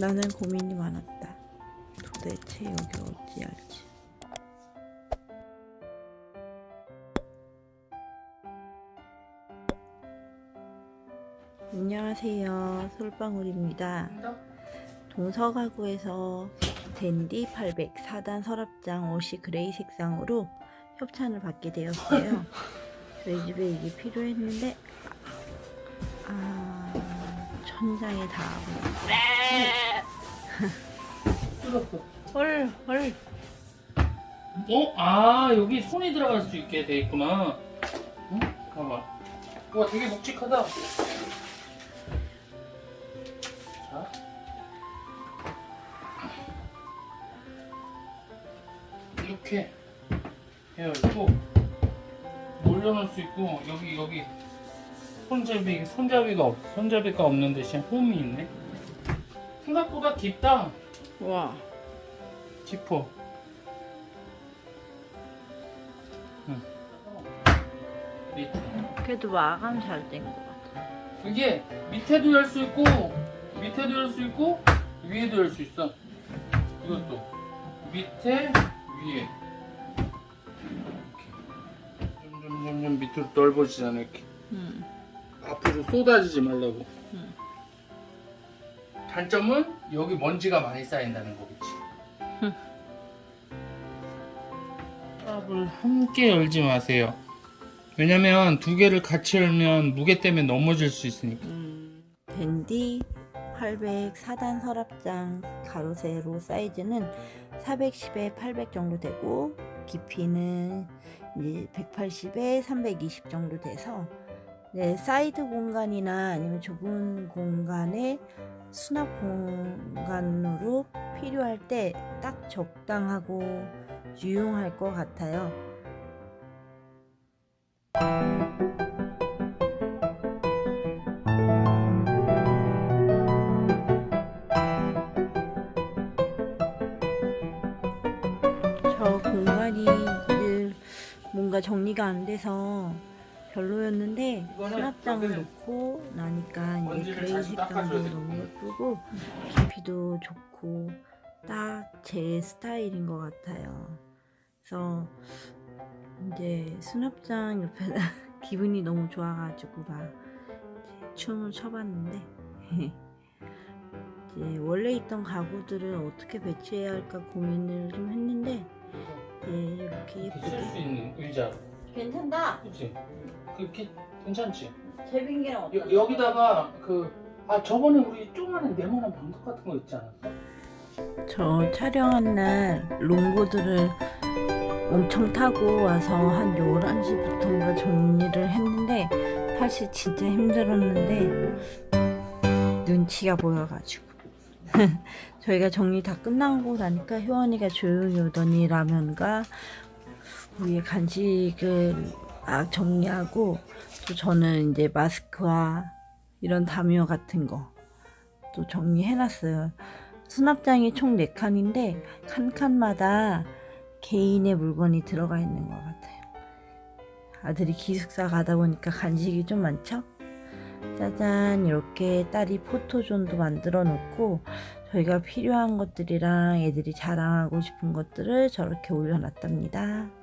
나는 고민이 많았다. 도대체 여기 어찌 할지. 안녕하세요. 솔방울입니다. 동서가구에서 댄디 800 4단 서랍장 옷이 그레이 색상으로 협찬을 받게 되었어요. 저희 집에 이게 필요했는데 아 천장에 닿아버렸어요. 헐, 헐. 어? 아 여기 손이 들어갈 수 있게 돼 있구나 응? 봐봐 와 되게 묵직하다 자 이렇게 해가지고 올려놓을 수 있고 여기 여기 손잡이 손잡이가 없 손잡이가 없는 대신 홈이 있네? 생각보다 깊다. 와. 깊어. 밑에. 그래도 마감 잘 된 것 같아. 이게 밑에도 열 수 있고 밑에도 열 수 있고 위에도 열 수 있어. 이것도. 밑에 위에. 이렇게. 점점점점 밑으로 넓어지잖아 이렇게. 응. 앞으로 쏟아지지 말라고 응. 단점은 여기 먼지가 많이 쌓인다는 거겠지 응. 서랍을 함께 열지 마세요 왜냐면 두 개를 같이 열면 무게 때문에 넘어질 수 있으니까 음. 댄디 800 4단 서랍장 가로 세로 사이즈는 410에 800 정도 되고 깊이는 이제 180에 320 정도 돼서 네, 사이드 공간이나 아니면 좁은 공간에 수납 공간으로 필요할 때 딱 적당하고 유용할 것 같아요. 저 공간이 늘 뭔가 정리가 안 돼서 별로였는데 수납장을 놓고 나니까 이제 먼지를 그레이 색감도 너무. 예쁘고 깊이도 좋고 딱 제 스타일인 것 같아요. 그래서 이제 수납장 옆에다 기분이 너무 좋아가지고 막 춤을 춰봤는데 이제 원래 있던 가구들을 어떻게 배치해야 할까 고민을 좀 했는데 이렇게 이렇게 쓸수 예쁘게 있는 의자 괜찮다. 그치? 그렇게 괜찮지? 제빙기랑 여, 여기다가 그 아 저번에 우리 조그마한 네모난 방석 같은 거 있지 않았어? 저 촬영한 날 롱보드를 엄청 타고 와서 한 11시부터인가 정리를 했는데 사실 진짜 힘들었는데 눈치가 보여가지고 저희가 정리 다 끝나고 나니까 효원이가 조용히 오더니 라면과 위에 간식을 막 정리하고 또 저는 이제 마스크와 이런 담요 같은 거 또 정리해놨어요. 수납장이 총 4칸인데 칸칸마다 개인의 물건이 들어가 있는 것 같아요. 아들이 기숙사 가다 보니까 간식이 좀 많죠? 짜잔 이렇게 딸이 포토존도 만들어 놓고 저희가 필요한 것들이랑 애들이 자랑하고 싶은 것들을 저렇게 올려놨답니다.